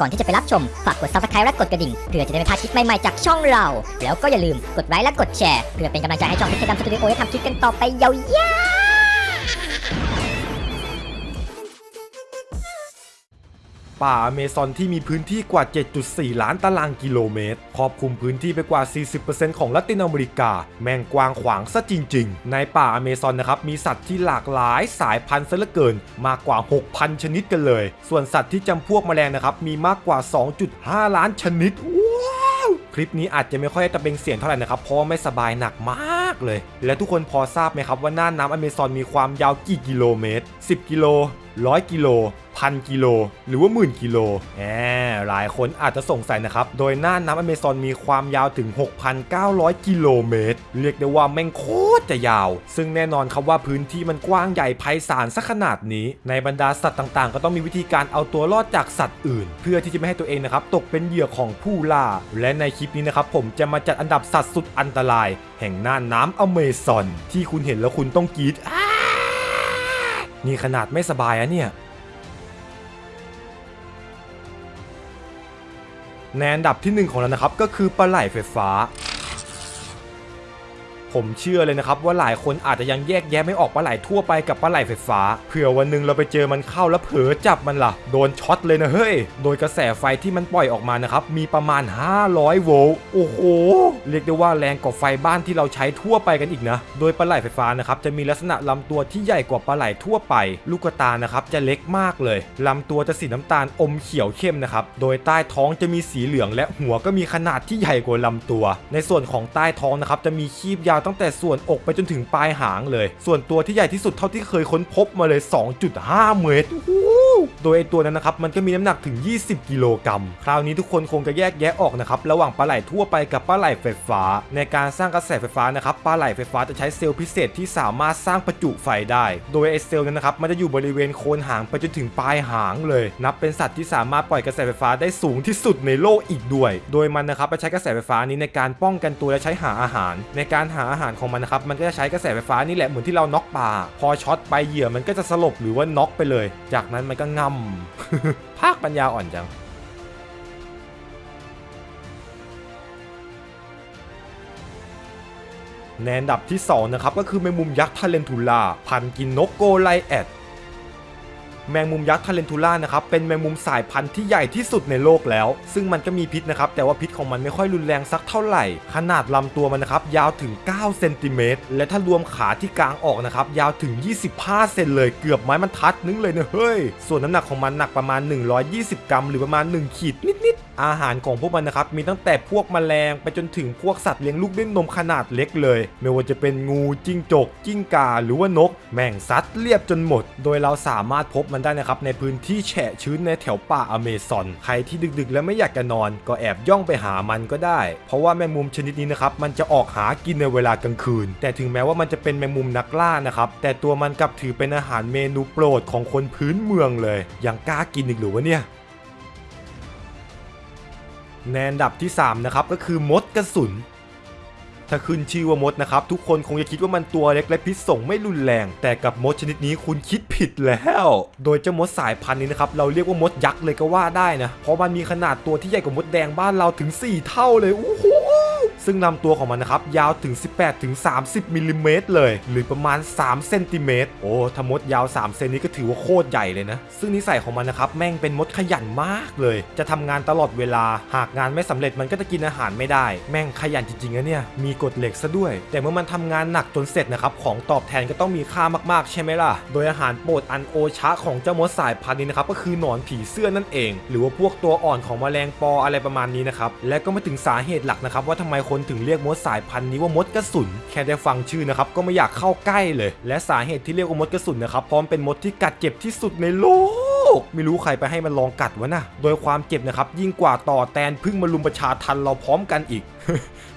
ก่อนที่จะไปรับชม ฝากกด subscribe และกดกระดิ่ง เพื่อจะได้ไม่พลาดคลิปใหม่ๆจากช่องเรา แล้วก็อย่าลืมกดไลค์และกดแชร์ เพื่อเป็นกำลังใจให้ช่องพิธีกรรมสตูดิโอได้ทำคลิปกันต่อไปยาวๆ ป่าอเมซอนที่มีพื้นที่กว่า 7.4 ล้านตารางกิโลเมตร ครอบคลุมพื้นที่ไปกว่า 40%ของละตินอเมริกา แม่งกว้างขวางซะจริง ๆ ในป่าอเมซอนนะครับ มีสัตว์ที่หลากหลายสายพันธุ์ซะเหลือเกิน มากกว่า 6,000 ชนิดกันเลย ส่วนสัตว์ที่จำพวกแมลงนะครับ มีมากกว่า 2.5 ล้านชนิด ว้าวคลิปนี้อาจจะไม่ค่อยตะเบงเสียงเท่าไหร่นะครับ เพราะไม่สบายหนักมากเลย และทุกคนพอทราบไหมครับว่าน่านน้ำอเมซอนมีความยาวกี่กิโลเมตร 10 กิโล 100 กิโล พันกิโลหรือว่าหมื่นกิโลแหมหลายคนอาจจะสงสัยนะครับ โดยน่านน้ำอเมซอนมีความยาวถึง 6,900 กิโลเมตร เรียกได้ว่าแม่งโคตรจะยาว ซึ่งแน่นอนครับว่าพื้นที่มันกว้างใหญ่ไพศาลสักขนาดนี้ ในบรรดาสัตว์ต่างๆ ก็ต้องมีวิธีการเอาตัวรอดจากสัตว์อื่น เพื่อที่จะไม่ให้ตัวเองนะครับตกเป็นเหยื่อของผู้ล่า และในคลิปนี้นะครับผมจะมาจัดอันดับสัตว์สุดอันตราย แห่งน่านน้ำอเมซอน ที่คุณเห็นแล้วคุณต้องกรีดนี่ขนาดไม่สบายอะเนี่ย ในอันดับที่ 1 ของเรานะครับก็คือปลาไหลไฟฟ้า ผมเชื่อเลยนะครับว่าหลายคนอาจจะยังแยกแยะไม่ออกปลาไหลทั่วไปกับปลาไหลไฟฟ้าเผื่อวันหนึ่งเราไปเจอมันเข้าแล้วเผลอจับมันล่ะ โดนช็อตเลยนะเฮ้ย โดยกระแสไฟที่มันปล่อยออกมานะครับมีประมาณ 500 โวลต์โอ้โห เรียกได้ว่าแรงกว่าไฟบ้านที่เราใช้ทั่วไปกันอีกนะ โดยปลาไหลไฟฟ้านะครับจะมีลักษณะลำตัวที่ใหญ่กว่าปลาไหลทั่วไป ลูกตานะครับจะเล็กมากเลยลำตัวจะสีน้ำตาลอมเขียวเข้มนะครับโดยใต้ท้องจะมีสีเหลืองและหัวก็มีขนาดที่ใหญ่กว่าลำตัว ในส่วนของใต้ท้องนะครับจะมีคีบยาวตั้งแต่ส่วนอกไปจนถึงปลายหางเลย ส่วนตัวที่ใหญ่ที่สุดเท่าที่เคยค้นพบมาเลย 2.5 เมตร โดยไอตัวนั้นนะครับมันก็มีน้ำหนักถึง 20 กิโลกรัม คราวนี้ทุกคนคงจะแยกแยะออกนะครับระหว่างปลาไหลทั่วไปกับปลาไหลไฟฟ้า ในการสร้างกระแสไฟฟ้านะครับปลาไหลไฟฟ้าจะใช้เซลล์พิเศษที่สามารถสร้างประจุไฟได้ โดยไอเซลล์นั้นนะครับมันจะอยู่บริเวณโคนหางไปจนถึงปลายหางเลย นับเป็นสัตว์ที่สามารถปล่อยกระแสไฟฟ้าได้สูงที่สุดในโลกอีกด้วย โดยมันนะครับไปใช้กระแสไฟฟ้านี้ในการป้องกันตัวและใช้หาอาหาร ในการหาอาหารของมันนะครับมันก็จะใช้กระแสไฟฟ้านี่แหละเหมือนที่เราน็อกปลาพอช็อตไปเหยื่อมันก็จะสลบหรือว่าน็อกไปเลย จากนั้นมันก็ง่ำภาคปัญญาอ่อนจังในอันดับที่ 2 นะครับ ก็คือแมงมุมยักษ์ tarantula พันธุ์กินนก Goliath แมงมุมยักษ์ tarantula นะครับเป็นแมงมุมสายพันธุ์ที่ใหญ่ที่สุดในโลกแล้ว ซึ่งมันก็มีพิษนะครับแต่ว่าพิษของมันไม่ค่อยรุนแรงสักเท่าไหร่ ขนาดลำตัวมันนะครับยาวถึง 9 เซนติเมตรและถ้ารวมขาที่กางออกนะครับยาวถึง 25 เซนเลยเกือบไม้บรรทัดนึงเลยนะเฮ้ยส่วนน้ำหนักของมันหนักประมาณ 120 กรัม หรือประมาณ 1 ขีดนิดๆอาหารของพวกมันนะครับมีตั้งแต่พวกแมลงไปจนถึงพวกสัตว์เลี้ยงลูกด้วยนมขนาดเล็กเลย ไม่ว่าจะเป็นงูจิ้งจก จิ้งกาหรือว่านก แมงซัดเรียบจนหมด โดยเราสามารถพบมันได้นะครับในพื้นที่แฉะชื้นในแถวป่าอเมซอน ใครที่ดึกๆ แล้วไม่อยากจะนอน ก็แอบย่องไปหามันก็ได้ เพราะว่าแมงมุมชนิดนี้นะครับมันจะออกหากินในเวลากลางคืน แต่ถึงแม้ว่ามันจะเป็นแมงมุมนักล่านะครับแต่ตัวมันกลับถือเป็นอาหารเมนูโปรดของคนพื้นเมืองเลยยังกล้ากินอีกหรือวะเนี่ย ในอันดับที่ 3 นะครับ ก็คือมดกระสุน ถ้าขึ้นชื่อว่ามดนะครับ ทุกคนคงจะคิดว่ามันตัวเล็กและพิษส่งไม่รุนแรง แต่กับมดชนิดนี้คุณคิดผิดแล้ว โดยเจ้ามดสายพันธุ์นี้นะครับ เราเรียกว่ามดยักษ์เลยก็ว่าได้นะ เพราะมันมีขนาดตัวที่ใหญ่กว่ามดแดงบ้านเราถึง 4 เท่าเลยโอ้โห ซึ่งลำตัวของมันนะครับ ยาวถึง 18ถึง30มิลลิเมตรเลย หรือประมาณ3เซนติเมตรโอ้ถ้ามดยาว3เซนนี้ก็ถือว่าโคตรใหญ่เลยนะ ซึ่งนิสัยของมันนะครับ แม่งเป็นมดขยันมากเลย จะทำงานตลอดเวลา หากงานไม่สำเร็จมันก็จะกินอาหารไม่ได้ แม่งขยันจริงๆนะเนี่ย มีกฎเหล็กซะด้วย แต่เมื่อมันทำงานหนักจนเสร็จนะครับ ของตอบแทนก็ต้องมีค่ามากๆ ใช่ไหมล่ะ โดยอาหารโปรดอันโอชะของเจ้ามดสายพันธุ์นี้นะครับ ก็คือหนอนผีเสื้อนั่นเอง หรือว่าพวกตัวอ่อนของแมลงปออะไรประมาณนี้นะครับ และก็มาถึงสาเหตุหลักนะครับว่าทำไมคนคนถึงเรียกมดสายพันธุ์นี้ว่ามดกระสุน แค่ได้ฟังชื่อนะครับก็ไม่อยากเข้าใกล้เลย และสาเหตุที่เรียกว่ามดกระสุนนะครับพร้อมเป็นมดที่กัดเจ็บที่สุดในโลก ไม่รู้ใครไปให้มันลองกัดวะนะโดยความเจ็บนะครับ ยิ่งกว่าต่อแตนพึ่งมาลุมประชาทัณฑ์เราพร้อมกันอีก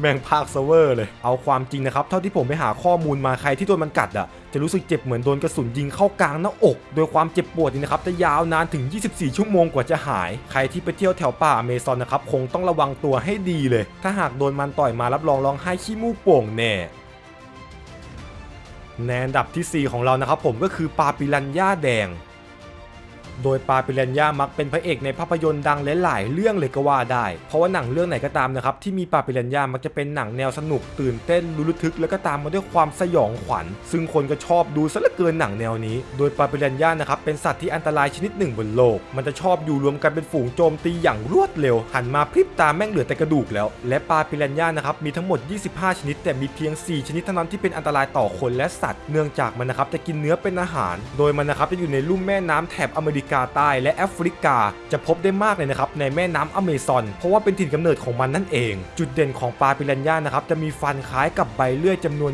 แม่งพากย์ซะเวอร์เลย เอาความจริงนะครับ เท่าที่ผมไปหาข้อมูลมาใครที่โดนมันกัดอะ จะรู้สึกเจ็บเหมือนโดนกระสุนยิงเข้ากลางหน้าอก โดยความเจ็บปวดนี่นะครับจะยาวนานถึง 24 ชั่วโมงกว่าจะหาย ใครที่ไปเที่ยวแถวป่าอเมซอนนะครับคงต้องระวังตัวให้ดีเลย ถ้าหากโดนมันต่อยมารับรองร้องไห้ขี้มูกโป่งแน่ในอันดับทีสี่4 ของเรานะครับผมก็คือปลาปิรันย่าแดง โดยปาปิเรนยามักเป็นพระเอกในภาพยนตร์ดังหลายๆเรื่องเลยก็ว่าได้ เพราะว่าหนังเรื่องไหนก็ตามนะครับที่มีปาปิเรนยามักจะเป็นหนังแนวสนุกตื่นเต้นลุ้นระทึกแล้วก็ตามมาด้วยความสยองขวัญ ซึ่งคนก็ชอบดูซะเหลือเกินหนังแนวนี้ โดยปาปิเรนยานะครับเป็นสัตว์ที่อันตรายชนิดหนึ่งบนโลก มันจะชอบอยู่รวมกันเป็นฝูงโจมตีอย่างรวดเร็ว หันมาพริบตาแม่งเหลือแต่กระดูกแล้ว และปาปิเรนยานะครับมีทั้งหมด 25 ชนิด แต่มีเพียง 4 ชนิดเท่านั้นที่เป็นอันตรายต่อคนและสัตว์ เนื่องจากมันนะครับจะกินเนื้อเป็นอาหาร โดยมันนะครับจะอยู่ในลุ่มแม่น้ำแถบอเมริกาใต้และแอฟริกา จะพบได้มากเลยนะครับในแม่น้ำอเมซอน เพราะว่าเป็นถิ่นกำเนิดของมันนั่นเอง จุดเด่นของปลาปิเรนย่านะครับจะมีฟันคล้ายกับใบเลื่อยจำนวน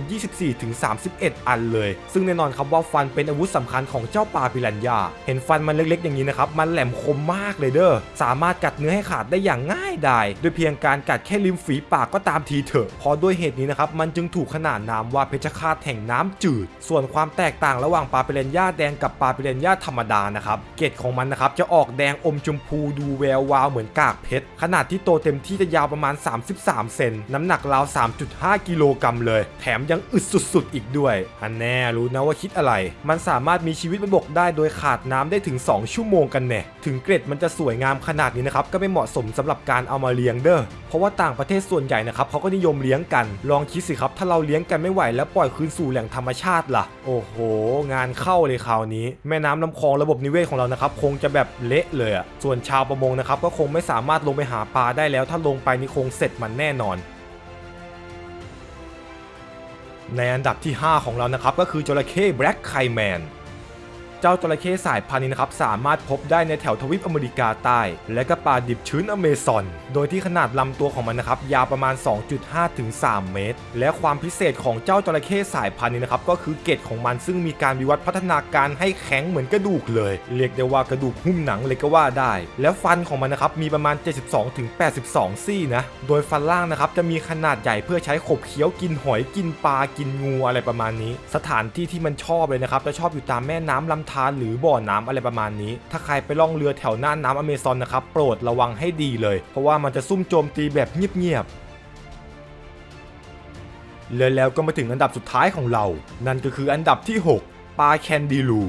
24-31 อันเลย ซึ่งแน่นอนครับว่าฟันเป็นอาวุธสำคัญของเจ้าปลาปิเรนย่า เห็นฟันมันเล็กๆ อย่างนี้นะครับมันแหลมคมมากเลยเด้อสามารถกัดเนื้อให้ขาดได้อย่างง่ายดายโดยเพียงการกัดแค่ริมฝีปากก็ตามทีเถอะเพราะด้วยเหตุนี้นะครับมันจึงถูกขนานนามว่าเพชฌฆาตแห่งน้ำจืด ส่วนความแตกต่างระหว่างปลาปิเรนย่าแดงกับปลาปิเรนย่าธรรมดานะครับเกล็ดของมันนะครับจะออกแดงอมชมพูดูแวววาวเหมือนกากเพชร ขนาดที่โตเต็มที่จะยาวประมาณ 33 เซน น้ำหนักราว 3.5 กิโลกรัมเลย แถมยังอึดสุดๆ อีกด้วย อันแน่รู้นะว่าคิดอะไร มันสามารถมีชีวิตบนบกได้โดยขาดน้ำได้ถึง 2 ชั่วโมงกันแน่ ถึงเกล็ดมันจะสวยงามขนาดนี้นะครับ ก็ไม่เหมาะสมสำหรับการเอามาเลี้ยงเด้อ เพราะว่าต่างประเทศส่วนใหญ่นะครับเขาก็นิยมเลี้ยงกัน ลองคิดสิครับ ถ้าเราเลี้ยงกันไม่ไหวแล้วปล่อยคืนสู่แหล่งธรรมชาติล่ะ โอ้โห งานเข้าเลยคราวนี้ แม่น้ำลำคลองระบบนิเวศของเรานะครับคงจะแบบเละเลยอะส่วนชาวประมงนะครับก็คงไม่สามารถลงไปหาปลาได้แล้ว ถ้าลงไปนี่คงเสร็จมันแน่นอน ในอันดับที่ 5 ของเรานะครับก็คือจระเข้แบล็กไคแมน เจ้าจระเข้สายพันธุ์นี้นะครับสามารถพบได้ในแถวทวีปอเมริกาใต้ และก็ป่าดิบชื้นอเมซอน โดยที่ขนาดลำตัวของมันนะครับยาวประมาณ 2.5 ถึง 3 เมตร และความพิเศษของเจ้าจระเข้สายพันธุ์นี้นะครับก็คือเกล็ดของมันซึ่งมีการวิวัฒน์พัฒนาการให้แข็งเหมือนกระดูกเลย เรียกได้ว่ากระดูกหุ้มหนังเลยก็ว่าได้ แล้วฟันของมันนะครับมีประมาณ 72ถึง82 ซี่นะ โดยฟันล่างนะครับจะมีขนาดใหญ่เพื่อใช้ขบเคี้ยวกินหอยกินปลากินงูอะไรประมาณนี้ สถานที่ที่มันชอบเลยนะครับจะชอบอยู่ตามแม่น้ำลำธานหรือบ่อน้ำอะไรประมาณนี้ ถ้าใครไปล่องเรือแถวหน้าน้ำอเมซอนนะครับโปรดระวังให้ดีเลย เพราะว่ามันจะซุ่มโจมตีแบบเงียบๆเลยแล้วก็มาถึงอันดับสุดท้ายของเรา นั่นก็คืออันดับที่ 6 ปลาแคนดีลู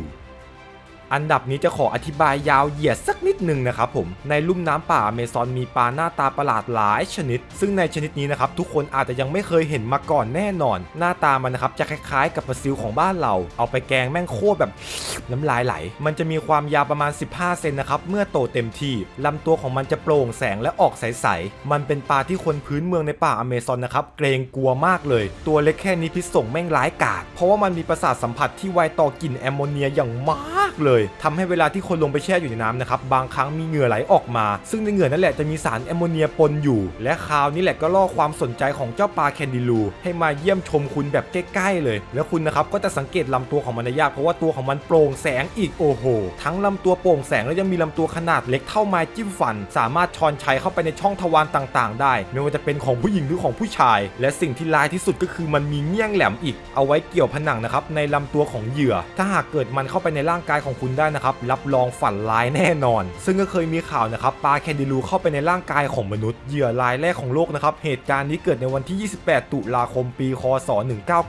อันดับนี้จะขออธิบายยาวเหยียดสักนิดหนึ่งนะครับผม ในลุ่มน้ำป่าอเมซอนมีปลาหน้าตาประหลาดหลายชนิด ซึ่งในชนิดนี้นะครับทุกคนอาจจะยังไม่เคยเห็นมาก่อนแน่นอน หน้าตามันนะครับจะคล้ายๆ กับปลาซิวของบ้านเรา เอาไปแกงแม่งโคตรแบบน้ำลายไหล มันจะมีความยาวประมาณ 15 เซนนะครับเมื่อโตเต็มที่ลำตัวของมันจะโปร่งแสงและออกใสๆ มันเป็นปลาที่คนพื้นเมืองในป่าอเมซอนนะครับเกรงกลัวมากเลย ตัวเล็กแค่นี้พิษส่งแม่งร้ายกาจเพราะว่ามันมีประสาทสัมผัสที่ไวต่อกลิ่นแอมโมเนียอย่างมากเลยทำให้เวลาที่คนลงไปแช่อยู่ในน้ำนะครับบางครั้งมีเหงื่อไหลออกมา ซึ่งในเหงื่อนั่นแหละจะมีสารแอมโมเนียปนอยู่ และคราวนี้แหละก็ล่อความสนใจของเจ้าปลาแคนดิลูให้มาเยี่ยมชมคุณแบบใกล้ๆเลย แล้วคุณนะครับก็จะสังเกตลำตัวของมันยากเพราะว่าตัวของมันโปร่งแสงอีกโอ้โห ทั้งลำตัวโปร่งแสงแล้วยังมีลำตัวขนาดเล็กเท่าไม้จิ้มฟัน สามารถชอนชัยเข้าไปในช่องทวารต่างๆ ได้ ไม่ว่าจะเป็นของผู้หญิงหรือของผู้ชาย และสิ่งที่ร้ายที่สุดก็คือมันมีเงี้ยงแหลมอีก เอาไว้เกี่ยวผนังนะครับในลำตัวของเหยื่อ ถ้าหากเกิดมันเข้าไปในร่างกายของคุณได้นะครับรับรองฝันร้ายแน่นอน ซึ่งก็เคยมีข่าวนะครับปลาแคนดิลูเข้าไปในร่างกายของมนุษย์เหยื่อรายแรกของโลกนะครับเหตุการณ์นี้เกิดในวันที่ 28 ตุลาคมปี คศ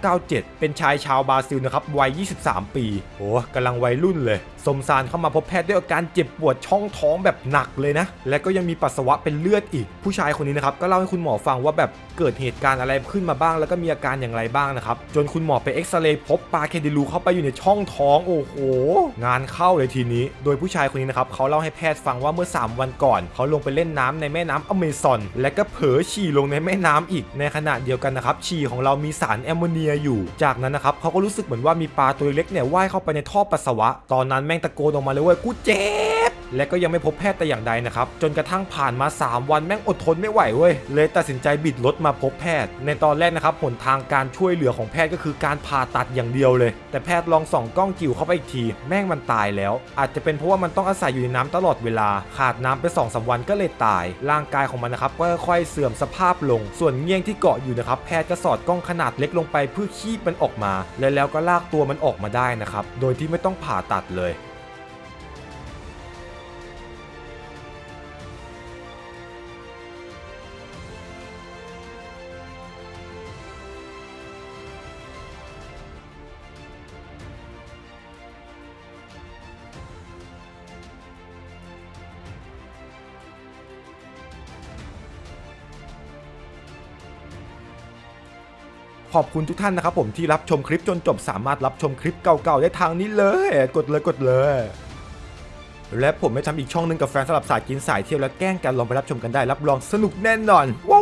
1997 เป็นชายชาวบราซิลนะครับวัย 23 ปีโอ้กำลังวัยรุ่นเลย สมสารเข้ามาพบแพทย์ด้วยอาการเจ็บปวดช่องท้องแบบหนักเลยนะ และก็ยังมีปัสสาวะเป็นเลือดอีก ผู้ชายคนนี้นะครับก็เล่าให้คุณหมอฟังว่าแบบเกิดเหตุการณ์อะไรขึ้นมาบ้าง แล้วก็มีอาการอย่างไรบ้างนะครับ จนคุณหมอไปเอ็กซเรย์พบปลาแคดิลูเข้าไปอยู่ในช่องท้องโอ้โห งานเข้าเลยทีนี้ โดยผู้ชายคนนี้นะครับเขาเล่าให้แพทย์ฟังว่าเมื่อ 3 วันก่อน เขาลงไปเล่นน้ำในแม่น้ำอเมซอน และก็เผลอฉี่ลงในแม่น้ำอีกในขณะเดียวกันนะครับฉี่ของเรามีสารแอมโมเนียอยู่ จากนั้นนะครับเขาก็รู้สึกเหมือนว่ามีปลาตัวเล็กเนี่ยว่ายเข้าไปในท่อปัสสาวะตอนนั้นแม่งตะโกนออกมาเลยว่ากูเจ็บและก็ยังไม่พบแพทย์แต่อย่างใดนะครับจนกระทั่งผ่านมา 3 วันแม่งอดทนไม่ไหวเว้ยเลยตัดสินใจบิดรถมาพบแพทย์ ในตอนแรกนะครับหนทางการช่วยเหลือของแพทย์ก็คือการผ่าตัดอย่างเดียวเลย แต่แพทย์ลองส่องกล้องจิ๋วเข้าไปอีกที แม่งมันตายแล้ว อาจจะเป็นเพราะว่ามันต้องอาศัยอยู่ในน้ำตลอดเวลา ขาดน้ำไป2อสวันก็เลยตาย ร่างกายของมันนะครับก็ค่อยๆเสื่อมสภาพลง ส่วนเงี้ยงที่เกาะอยู่นะครับแพทย์ก็สอดกล้องขนาดเล็กลงไปเพื่อคีบมันออกมา และแล้วก็ลากตัวมันออกมาได้นะครับโดยที่ไม่ต้องผ่าตัดเลย ขอบคุณทุกท่านนะครับผมที่รับชมคลิปจนจบสามารถรับชมคลิปเก่าๆได้ทางนี้เลย กดเลยกดเลย และผมไม่ทำอีกช่องหนึงกับแฟนสำหรับสายกินสายเที่ยวและแกล้งกันลองไปรับชมกันได้รับรองสนุกแน่นอนว